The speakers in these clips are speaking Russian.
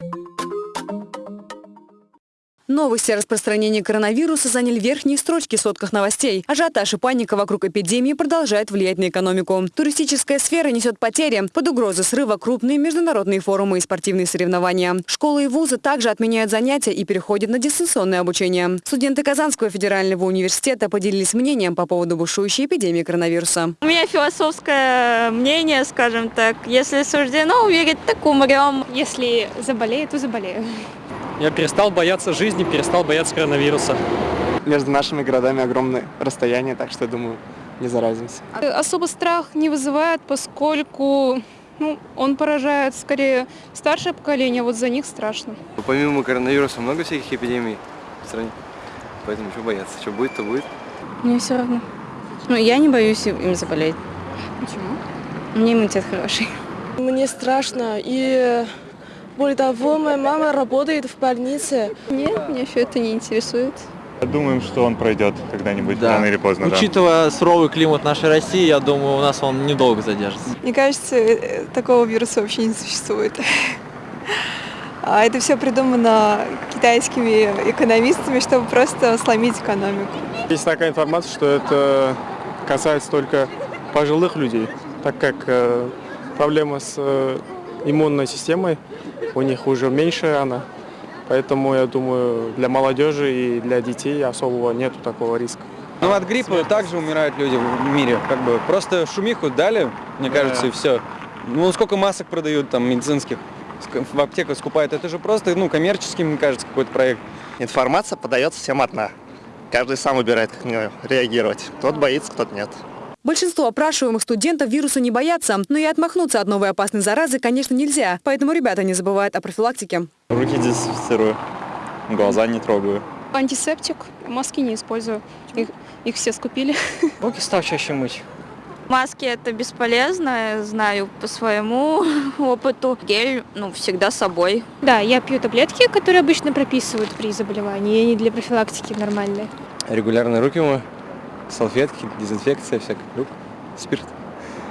you Новости о распространении коронавируса заняли верхние строчки в сотках новостей. Ажиотаж и паника вокруг эпидемии продолжает влиять на экономику. Туристическая сфера несет потери. Под угрозой срыва крупные международные форумы и спортивные соревнования. Школы и вузы также отменяют занятия и переходят на дистанционное обучение. Студенты Казанского федерального университета поделились мнением по поводу бушующей эпидемии коронавируса. У меня философское мнение, скажем так. Если суждено умереть, так умрем. Если заболею, то заболею. Я перестал бояться жизни, перестал бояться коронавируса. Между нашими городами огромное расстояние, так что, я думаю, не заразимся. Особо страх не вызывает, поскольку ну, он поражает скорее старшее поколение, вот за них страшно. Помимо коронавируса много всяких эпидемий в стране, поэтому что бояться, что будет, то будет. Мне все равно. Ну, я не боюсь им заболеть. Почему? У меня иммунитет хороший. Мне страшно и более того, моя мама работает в больнице. Нет, меня все это не интересует. Думаем, что он пройдет когда-нибудь, да. рано или поздно. Учитывая да. суровый климат нашей России, я думаю, у нас он недолго задержится. Мне кажется, э, такого вируса вообще не существует. А это все придумано китайскими экономистами, чтобы просто сломить экономику. Есть такая информация, что это касается только пожилых людей, так как э, проблема с э, иммунной системой у них уже меньше она. Поэтому, я думаю, для молодежи и для детей особого нету такого риска. Ну, от гриппа также умирают люди в мире. Как бы просто шумиху дали, мне кажется, да. и все. Ну, сколько масок продают там медицинских в аптеках скупают. Это же просто, ну, коммерческий, мне кажется, какой-то проект. Информация подается всем одна. Каждый сам выбирает, как на нее реагировать. Кто-то боится, кто-то нет. Большинство опрашиваемых студентов вируса не боятся, но и отмахнуться от новой опасной заразы, конечно, нельзя. Поэтому ребята не забывают о профилактике. Руки дезинфицирую, глаза не трогаю. Антисептик, маски не использую. Их, их все скупили. Руки стал чаще мыть. Маски это бесполезно, знаю по своему опыту. Гель, ну, всегда с собой. Да, я пью таблетки, которые обычно прописывают при заболевании, и они для профилактики нормальные. Регулярно руки мою салфетки, дезинфекция всякая, спирт.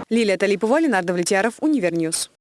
Лилия Талипова, Ленар Давлетьяров, Univer News.